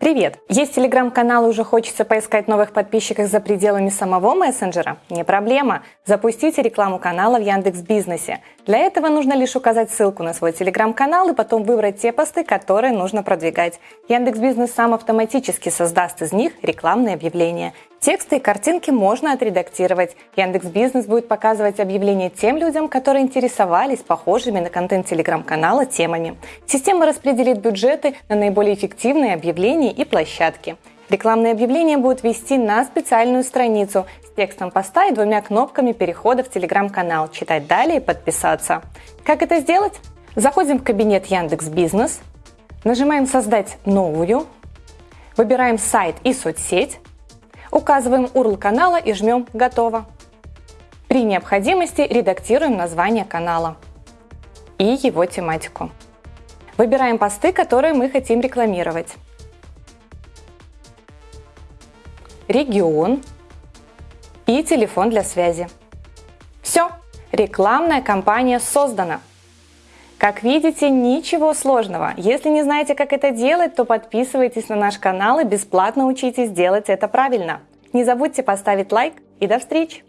Привет! Есть телеграм-канал и уже хочется поискать новых подписчиков за пределами самого мессенджера? Не проблема. Запустите рекламу канала в Яндекс Бизнесе. Для этого нужно лишь указать ссылку на свой телеграм-канал и потом выбрать те посты, которые нужно продвигать. Яндекс Бизнес сам автоматически создаст из них рекламные объявления. Тексты и картинки можно отредактировать. Яндекс Бизнес будет показывать объявления тем людям, которые интересовались похожими на контент телеграм-канала темами. Система распределит бюджеты на наиболее эффективные объявления и площадки. Рекламные объявления будут вести на специальную страницу с текстом поста и двумя кнопками перехода в телеграм-канал «Читать далее» и «Подписаться». Как это сделать? Заходим в кабинет Яндекс Бизнес, нажимаем «Создать новую», выбираем сайт и соцсеть, Указываем URL канала и жмем «Готово». При необходимости редактируем название канала и его тематику. Выбираем посты, которые мы хотим рекламировать. Регион и телефон для связи. Все, рекламная кампания создана. Как видите, ничего сложного. Если не знаете, как это делать, то подписывайтесь на наш канал и бесплатно учитесь делать это правильно. Не забудьте поставить лайк и до встречи!